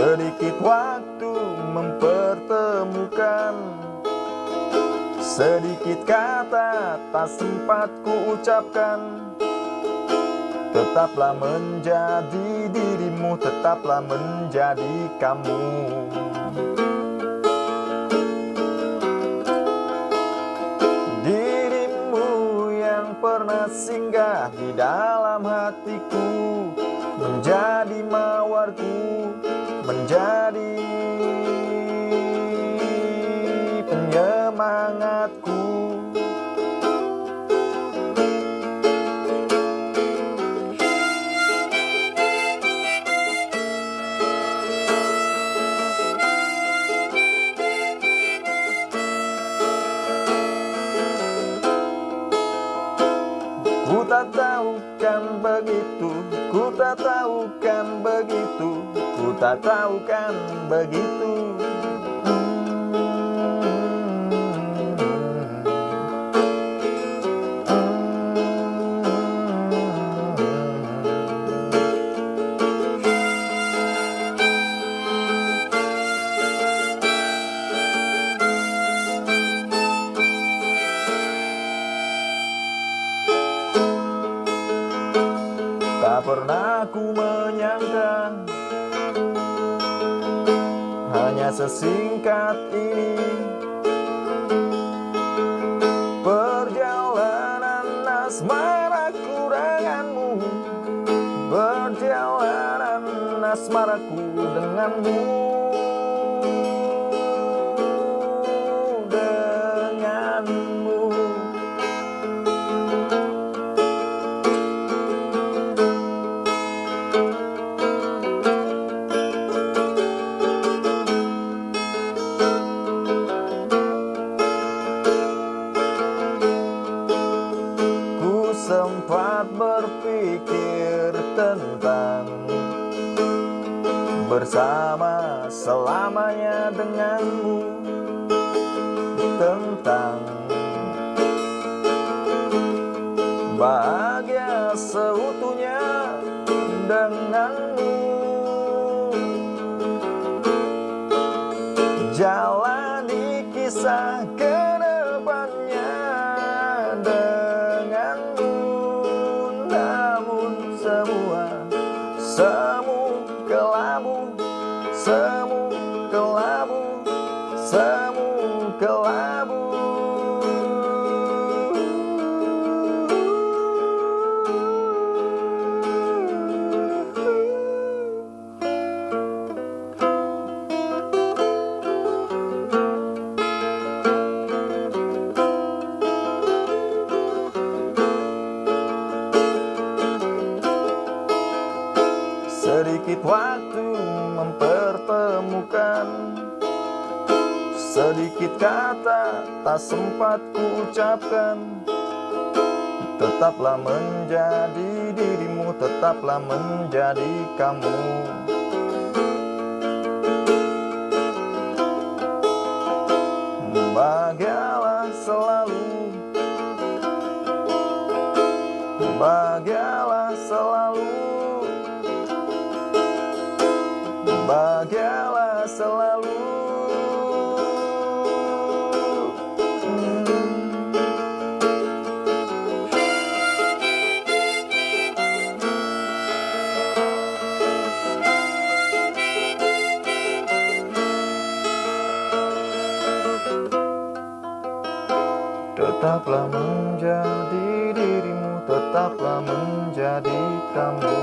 Sedikit waktu mempertemukan. Sedikit kata tak sempat ku ucapkan Tetaplah menjadi dirimu, tetaplah menjadi kamu. Dirimu yang pernah singgah di dalam hatiku Menjadi mawarku, menjadi begitu Ku tak tahu kan begitu Ku tak tahu kan begitu Pernah ku menyangka. Hanya sesingkat ini Perjalanan asmaraku denganmu Perjalanan asmaraku Denganmu Bersama selamanya denganmu Tentang Bahagia seutuhnya denganmu. Jalani kisah ke depannya kelabu Semu Sedikit waktu mempertemukan. Sedikit kata tak sempat ku ucapkan Tetaplah menjadi dirimu, tetaplah menjadi kamu. Bahagialah selalu. Bahagialah selalu Bahagialah selalu. Tetaplah menjadi dirimu Tetaplah menjadi kamu